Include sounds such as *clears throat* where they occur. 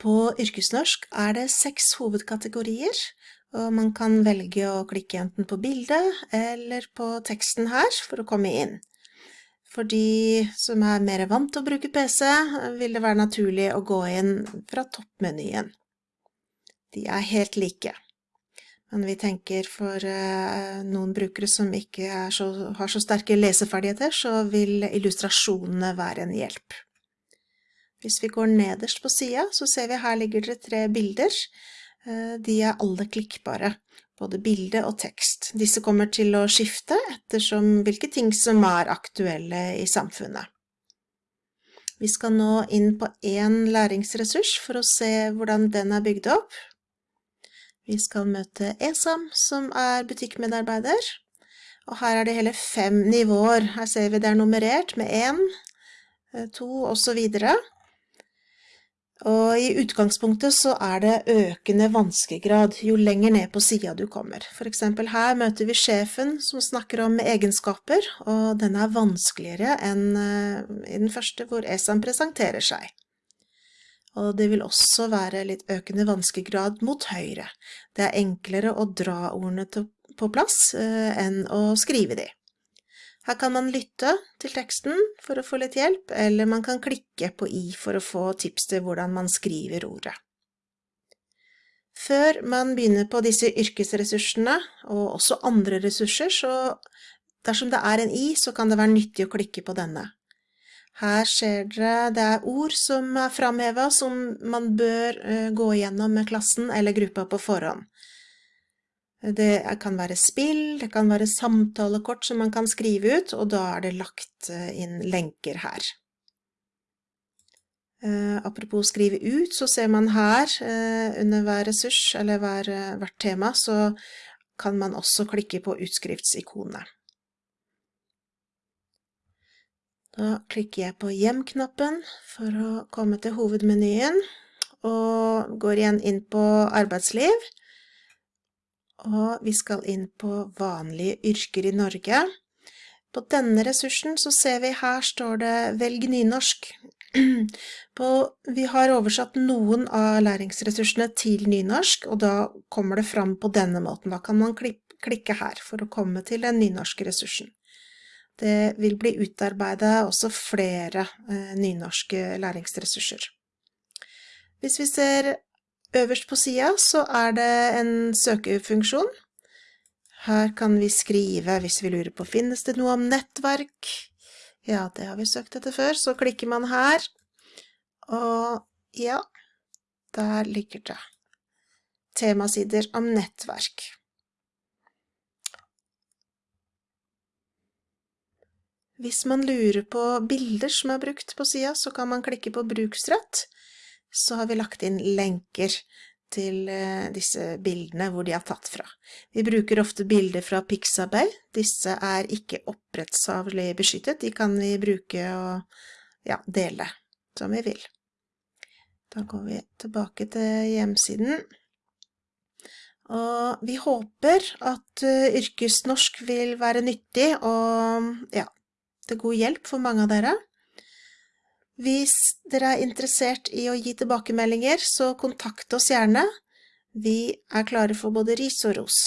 På yrkesnorsk er det seks hovedkategorier, og man kan velge å klikke enten på bildet eller på teksten her for å komme inn. For de som er mer vant til å bruke PC, vil det være naturlig å gå inn fra toppmenyen. De er helt like. Men vi tenker for uh, noen brukere som ikke så, har så sterke leseferdigheter, så vil illustrasjonene være en hjelp. Hvis vi går nederst på sida, så ser vi her ligger det tre bilder. Uh, de er alle klikkbare, både bilde og tekst. Disse kommer til å skifte ettersom hvilke ting som er aktuelle i samfunnet. Vi skal nå inn på én læringsressurs for å se hvordan den er bygd opp. Vi skal møte ESAM, som er butikkmedarbeider. Og her er det hele fem nivåer. Her ser vi det er nummerert med én, eh, to videre. Og i utgangspunktet så er det økende vanskegrad jo lenger ned på sida du kommer. For eksempel her møter vi sjefen som snakker om egenskaper, og den er vanskeligere enn eh, i den første hvor ESAM presenterer seg og det vil også være litt økende vanskegrad mot høyre. Det er enklere å dra ordene på plass eh, enn å skrive de. Her kan man lytte til teksten for å få litt hjelp, eller man kan klikke på i for å få tips til hvordan man skriver ordet. Før man begynner på disse yrkesressursene, og også andre ressurser, så dersom det er en i, så kan det være nyttig å klikke på denne. Her ser dere det er ord som er framhevet som man bør uh, gå igjennom med klassen eller gruppa på forhånd. Det kan være spill, det kan være samtalekort som man kan skrive ut, og da er det lagt uh, inn lenker her. Uh, apropos skrive ut, så ser man her under hver ressurs eller hver, hvert tema, så kan man også klikke på utskriftsikonet. Da klikker jeg på hjem-knappen for å komme til hovedmenyen, og går igjen inn på arbeidsliv. Og vi skal inn på vanlige yrker i Norge. På denne ressursen så ser vi her står det velg nynorsk. *clears throat* På, vi har oversatt noen av læringsressursene til nynorsk, og da kommer det fram på denne måten. Da kan man klikke her for å komme til den nynorske ressursen. Det vil bli utarbeidet også flere eh, nynorske læringsressurser. Hvis vi ser øverst på sida, så er det en søkefunksjon. Her kan vi skrive hvis vi lurer på finnes det noe om nettverk. Ja, det har vi søkt etter før, så klikker man her, og ja, der ligger det. Temasider om nettverk. Hvis man lurer på bilder som er brukt på sida, så kan man klikke på bruksrett. Så har vi lagt inn lenker til eh, disse bildene hvor de er tatt fra. Vi bruker ofte bilder fra Pixabay. Disse er ikke opprettsavlig beskyttet. De kan vi bruke og ja, dele som vi vil. Da går vi tilbake til hjemsiden. Og vi håper at eh, yrkesnorsk vil være nyttig, og ja, til god hjelp for mange av dere. Hvis dere er interessert i å gi tilbakemeldinger, så kontakt oss gjerne. Vi er klare for både ris og ros.